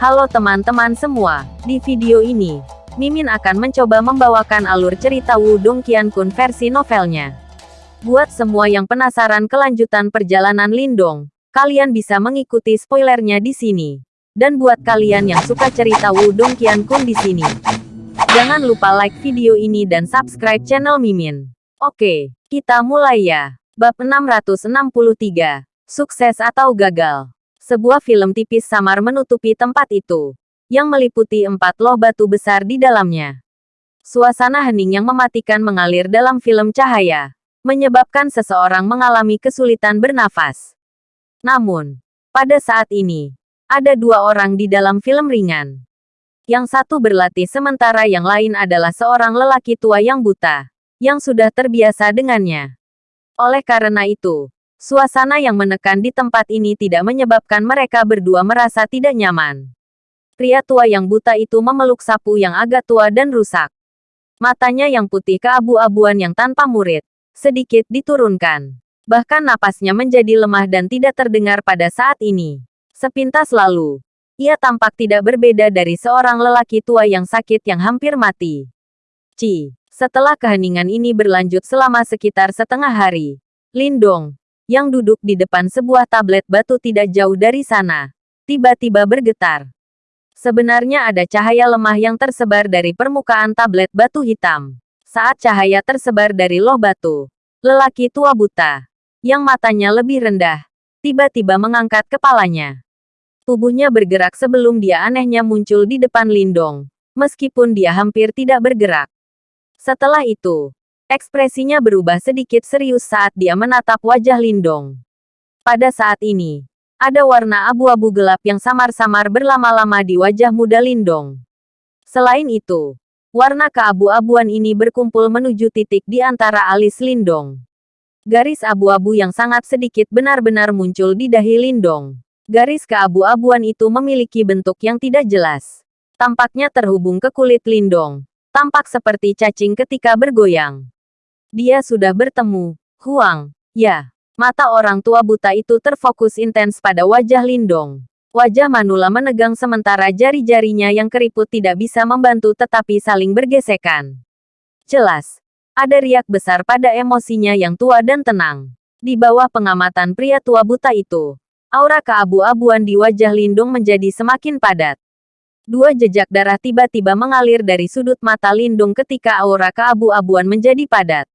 Halo teman-teman semua, di video ini, Mimin akan mencoba membawakan alur cerita Wudong Qiankun versi novelnya. Buat semua yang penasaran kelanjutan perjalanan Lindong, kalian bisa mengikuti spoilernya di sini. Dan buat kalian yang suka cerita Wudong Qiankun di sini, jangan lupa like video ini dan subscribe channel Mimin. Oke, kita mulai ya. Bab 663, Sukses atau Gagal. Sebuah film tipis samar menutupi tempat itu, yang meliputi empat loh batu besar di dalamnya. Suasana hening yang mematikan mengalir dalam film cahaya, menyebabkan seseorang mengalami kesulitan bernafas. Namun, pada saat ini, ada dua orang di dalam film ringan. Yang satu berlatih sementara yang lain adalah seorang lelaki tua yang buta, yang sudah terbiasa dengannya. Oleh karena itu, Suasana yang menekan di tempat ini tidak menyebabkan mereka berdua merasa tidak nyaman. Pria tua yang buta itu memeluk sapu yang agak tua dan rusak. Matanya yang putih keabu-abuan yang tanpa murid, sedikit diturunkan. Bahkan napasnya menjadi lemah dan tidak terdengar pada saat ini. Sepintas lalu, ia tampak tidak berbeda dari seorang lelaki tua yang sakit yang hampir mati. Ci, setelah keheningan ini berlanjut selama sekitar setengah hari, Lindong, yang duduk di depan sebuah tablet batu tidak jauh dari sana, tiba-tiba bergetar. Sebenarnya ada cahaya lemah yang tersebar dari permukaan tablet batu hitam. Saat cahaya tersebar dari loh batu, lelaki tua buta, yang matanya lebih rendah, tiba-tiba mengangkat kepalanya. Tubuhnya bergerak sebelum dia anehnya muncul di depan Lindong, meskipun dia hampir tidak bergerak. Setelah itu, Ekspresinya berubah sedikit serius saat dia menatap wajah Lindong. Pada saat ini, ada warna abu-abu gelap yang samar-samar berlama-lama di wajah muda Lindong. Selain itu, warna keabu-abuan ini berkumpul menuju titik di antara alis Lindong. Garis abu-abu yang sangat sedikit benar-benar muncul di dahi Lindong. Garis keabu-abuan itu memiliki bentuk yang tidak jelas. Tampaknya terhubung ke kulit Lindong. Tampak seperti cacing ketika bergoyang. Dia sudah bertemu. Huang. Ya. Mata orang tua buta itu terfokus intens pada wajah Lindong. Wajah Manula menegang sementara jari-jarinya yang keriput tidak bisa membantu tetapi saling bergesekan. Jelas. Ada riak besar pada emosinya yang tua dan tenang. Di bawah pengamatan pria tua buta itu, aura keabu-abuan di wajah Lindung menjadi semakin padat. Dua jejak darah tiba-tiba mengalir dari sudut mata Lindung ketika aura keabu-abuan menjadi padat.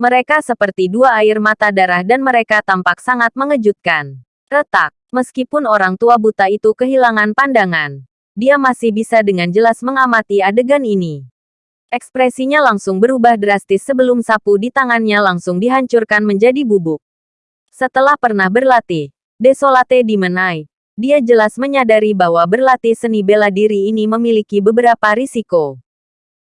Mereka seperti dua air mata darah dan mereka tampak sangat mengejutkan. Retak, meskipun orang tua buta itu kehilangan pandangan. Dia masih bisa dengan jelas mengamati adegan ini. Ekspresinya langsung berubah drastis sebelum sapu di tangannya langsung dihancurkan menjadi bubuk. Setelah pernah berlatih, Desolate dimenai, dia jelas menyadari bahwa berlatih seni bela diri ini memiliki beberapa risiko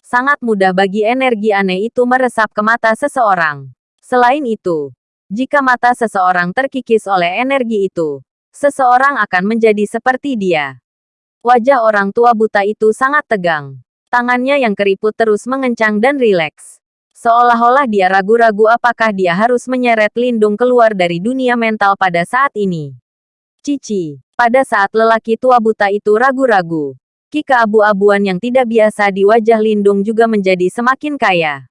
sangat mudah bagi energi aneh itu meresap ke mata seseorang. Selain itu, jika mata seseorang terkikis oleh energi itu, seseorang akan menjadi seperti dia. Wajah orang tua buta itu sangat tegang. Tangannya yang keriput terus mengencang dan rileks. Seolah-olah dia ragu-ragu apakah dia harus menyeret Lindung keluar dari dunia mental pada saat ini. Cici, pada saat lelaki tua buta itu ragu-ragu, Ki keabu-abuan yang tidak biasa di wajah Lindung juga menjadi semakin kaya.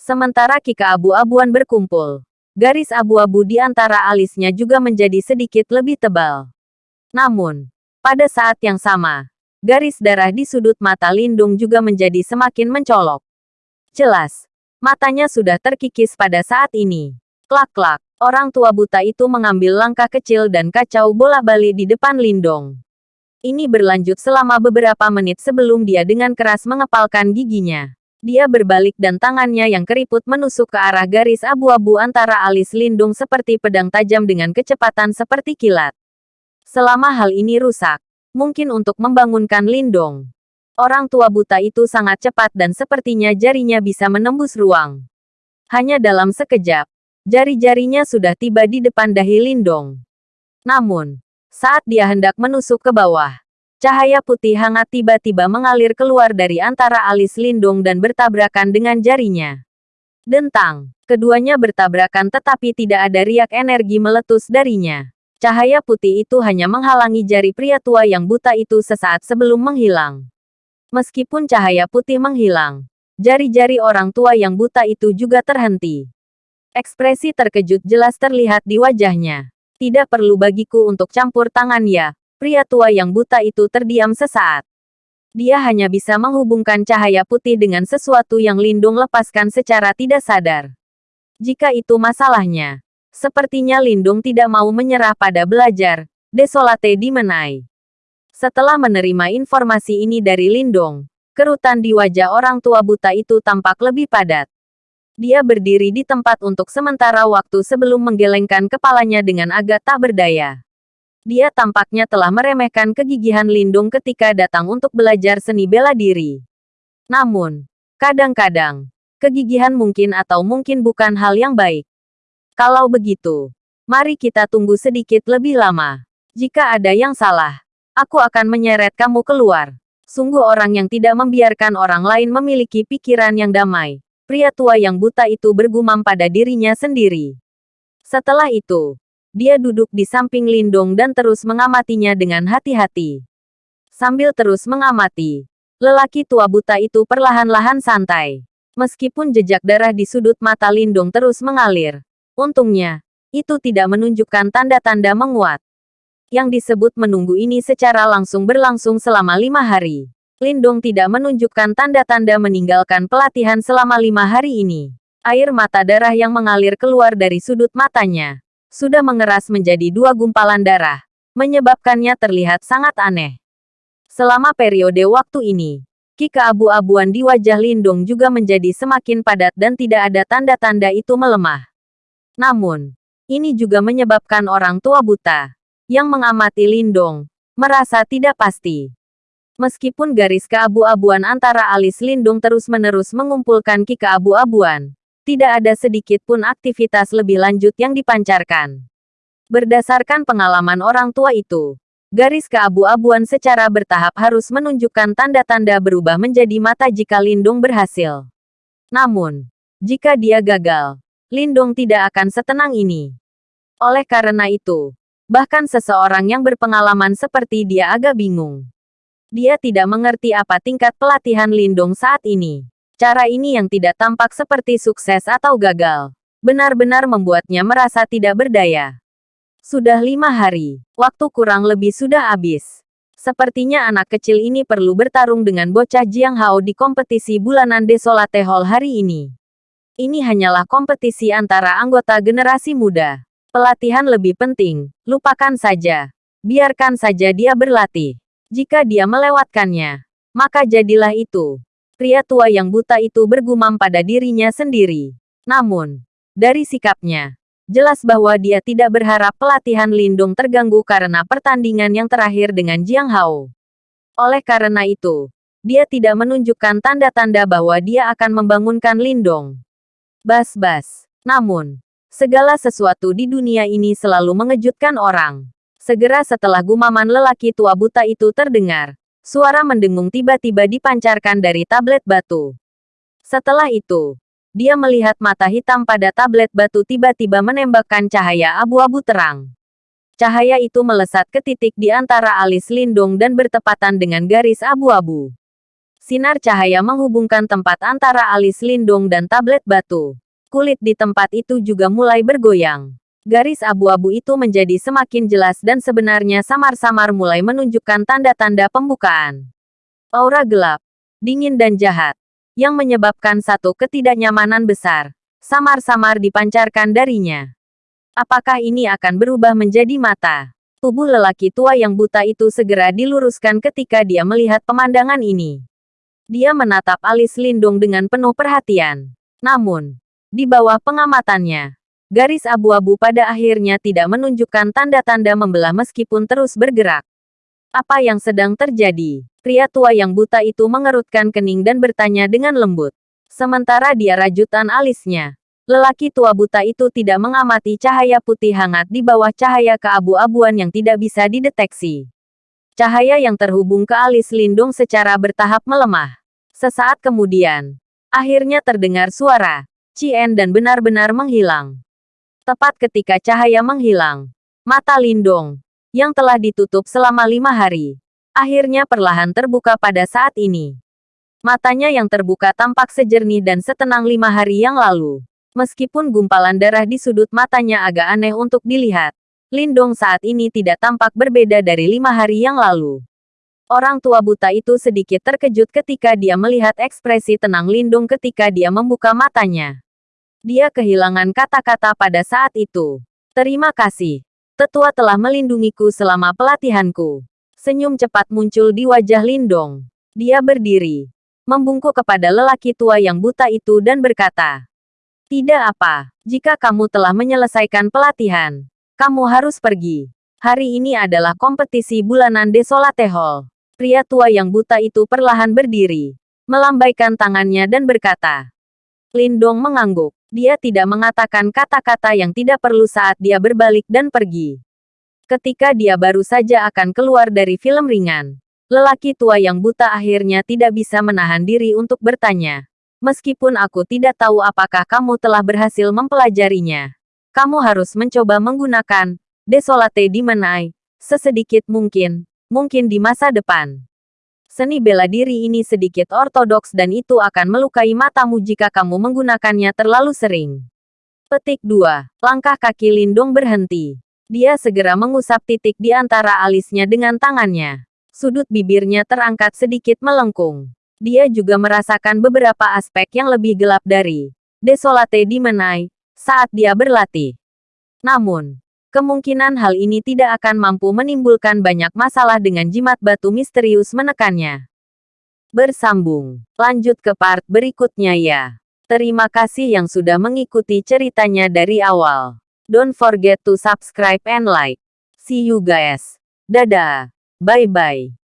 Sementara ki keabu-abuan berkumpul, garis abu-abu di antara alisnya juga menjadi sedikit lebih tebal. Namun, pada saat yang sama, garis darah di sudut mata Lindung juga menjadi semakin mencolok. Jelas, matanya sudah terkikis pada saat ini. Klak-klak, orang tua buta itu mengambil langkah kecil dan kacau bola-balik di depan Lindong. Ini berlanjut selama beberapa menit sebelum dia dengan keras mengepalkan giginya. Dia berbalik dan tangannya yang keriput menusuk ke arah garis abu-abu antara alis lindung seperti pedang tajam dengan kecepatan seperti kilat. Selama hal ini rusak, mungkin untuk membangunkan lindung. Orang tua buta itu sangat cepat dan sepertinya jarinya bisa menembus ruang. Hanya dalam sekejap, jari-jarinya sudah tiba di depan dahi lindung. Namun, saat dia hendak menusuk ke bawah, cahaya putih hangat tiba-tiba mengalir keluar dari antara alis Lindung dan bertabrakan dengan jarinya. Dentang, keduanya bertabrakan tetapi tidak ada riak energi meletus darinya. Cahaya putih itu hanya menghalangi jari pria tua yang buta itu sesaat sebelum menghilang. Meskipun cahaya putih menghilang, jari-jari orang tua yang buta itu juga terhenti. Ekspresi terkejut jelas terlihat di wajahnya. Tidak perlu bagiku untuk campur tangan ya, pria tua yang buta itu terdiam sesaat. Dia hanya bisa menghubungkan cahaya putih dengan sesuatu yang Lindung lepaskan secara tidak sadar. Jika itu masalahnya, sepertinya Lindung tidak mau menyerah pada belajar, desolate di Menai. Setelah menerima informasi ini dari Lindung, kerutan di wajah orang tua buta itu tampak lebih padat. Dia berdiri di tempat untuk sementara waktu sebelum menggelengkan kepalanya dengan agak tak berdaya. Dia tampaknya telah meremehkan kegigihan Lindung ketika datang untuk belajar seni bela diri. Namun, kadang-kadang, kegigihan mungkin atau mungkin bukan hal yang baik. Kalau begitu, mari kita tunggu sedikit lebih lama. Jika ada yang salah, aku akan menyeret kamu keluar. Sungguh orang yang tidak membiarkan orang lain memiliki pikiran yang damai. Pria tua yang buta itu bergumam pada dirinya sendiri. Setelah itu, dia duduk di samping Lindong dan terus mengamatinya dengan hati-hati. Sambil terus mengamati, lelaki tua buta itu perlahan-lahan santai. Meskipun jejak darah di sudut mata Lindong terus mengalir, untungnya, itu tidak menunjukkan tanda-tanda menguat. Yang disebut menunggu ini secara langsung berlangsung selama lima hari. Lindong tidak menunjukkan tanda-tanda meninggalkan pelatihan selama lima hari ini. Air mata darah yang mengalir keluar dari sudut matanya sudah mengeras menjadi dua gumpalan darah, menyebabkannya terlihat sangat aneh. Selama periode waktu ini, ki keabu-abuan di wajah Lindong juga menjadi semakin padat dan tidak ada tanda-tanda itu melemah. Namun, ini juga menyebabkan orang tua buta, yang mengamati Lindong, merasa tidak pasti. Meskipun garis keabu-abuan antara alis Lindung terus-menerus mengumpulkan ki keabu-abuan, tidak ada sedikit pun aktivitas lebih lanjut yang dipancarkan. Berdasarkan pengalaman orang tua itu, garis keabu-abuan secara bertahap harus menunjukkan tanda-tanda berubah menjadi mata jika Lindung berhasil. Namun, jika dia gagal, Lindung tidak akan setenang ini. Oleh karena itu, bahkan seseorang yang berpengalaman seperti dia agak bingung. Dia tidak mengerti apa tingkat pelatihan Lindung saat ini. Cara ini yang tidak tampak seperti sukses atau gagal, benar-benar membuatnya merasa tidak berdaya. Sudah lima hari, waktu kurang lebih sudah habis. Sepertinya anak kecil ini perlu bertarung dengan bocah Jiang Hao di kompetisi bulanan Desolate Hall hari ini. Ini hanyalah kompetisi antara anggota generasi muda. Pelatihan lebih penting, lupakan saja. Biarkan saja dia berlatih. Jika dia melewatkannya, maka jadilah itu. Pria tua yang buta itu bergumam pada dirinya sendiri. Namun, dari sikapnya, jelas bahwa dia tidak berharap pelatihan Lindung terganggu karena pertandingan yang terakhir dengan Jiang Hao. Oleh karena itu, dia tidak menunjukkan tanda-tanda bahwa dia akan membangunkan Lindong. Bas-bas. Namun, segala sesuatu di dunia ini selalu mengejutkan orang. Segera setelah gumaman lelaki tua buta itu terdengar, Suara mendengung tiba-tiba dipancarkan dari tablet batu. Setelah itu, dia melihat mata hitam pada tablet batu tiba-tiba menembakkan cahaya abu-abu terang. Cahaya itu melesat ke titik di antara alis Lindung dan bertepatan dengan garis abu-abu. Sinar cahaya menghubungkan tempat antara alis Lindung dan tablet batu. Kulit di tempat itu juga mulai bergoyang. Garis abu-abu itu menjadi semakin jelas dan sebenarnya samar-samar mulai menunjukkan tanda-tanda pembukaan. Aura gelap, dingin dan jahat, yang menyebabkan satu ketidaknyamanan besar, samar-samar dipancarkan darinya. Apakah ini akan berubah menjadi mata? Tubuh lelaki tua yang buta itu segera diluruskan ketika dia melihat pemandangan ini. Dia menatap alis Lindung dengan penuh perhatian. Namun, di bawah pengamatannya, Garis abu-abu pada akhirnya tidak menunjukkan tanda-tanda membelah meskipun terus bergerak. Apa yang sedang terjadi? Pria tua yang buta itu mengerutkan kening dan bertanya dengan lembut. Sementara dia rajutan alisnya. Lelaki tua buta itu tidak mengamati cahaya putih hangat di bawah cahaya keabu-abuan yang tidak bisa dideteksi. Cahaya yang terhubung ke alis Lindung secara bertahap melemah. Sesaat kemudian, akhirnya terdengar suara, Cien dan benar-benar menghilang. Tepat ketika cahaya menghilang, Mata Lindong, yang telah ditutup selama lima hari, akhirnya perlahan terbuka pada saat ini. Matanya yang terbuka tampak sejernih dan setenang lima hari yang lalu. Meskipun gumpalan darah di sudut matanya agak aneh untuk dilihat, Lindong saat ini tidak tampak berbeda dari lima hari yang lalu. Orang tua buta itu sedikit terkejut ketika dia melihat ekspresi tenang Lindung ketika dia membuka matanya. Dia kehilangan kata-kata pada saat itu. Terima kasih. Tetua telah melindungiku selama pelatihanku. Senyum cepat muncul di wajah Lindong. Dia berdiri, membungkuk kepada lelaki tua yang buta itu dan berkata, Tidak apa, jika kamu telah menyelesaikan pelatihan, kamu harus pergi. Hari ini adalah kompetisi bulanan Desolate Hall. Pria tua yang buta itu perlahan berdiri, melambaikan tangannya dan berkata, Lindong mengangguk. Dia tidak mengatakan kata-kata yang tidak perlu saat dia berbalik dan pergi. Ketika dia baru saja akan keluar dari film ringan, lelaki tua yang buta akhirnya tidak bisa menahan diri untuk bertanya. Meskipun aku tidak tahu apakah kamu telah berhasil mempelajarinya, kamu harus mencoba menggunakan Desolate Dimenai sesedikit mungkin, mungkin di masa depan. Seni bela diri ini sedikit ortodoks dan itu akan melukai matamu jika kamu menggunakannya terlalu sering. Petik 2. Langkah kaki Lindung berhenti. Dia segera mengusap titik di antara alisnya dengan tangannya. Sudut bibirnya terangkat sedikit melengkung. Dia juga merasakan beberapa aspek yang lebih gelap dari Desolate Dimenai saat dia berlatih. Namun, Kemungkinan hal ini tidak akan mampu menimbulkan banyak masalah dengan jimat batu misterius menekannya. Bersambung. Lanjut ke part berikutnya ya. Terima kasih yang sudah mengikuti ceritanya dari awal. Don't forget to subscribe and like. See you guys. Dadah. Bye-bye.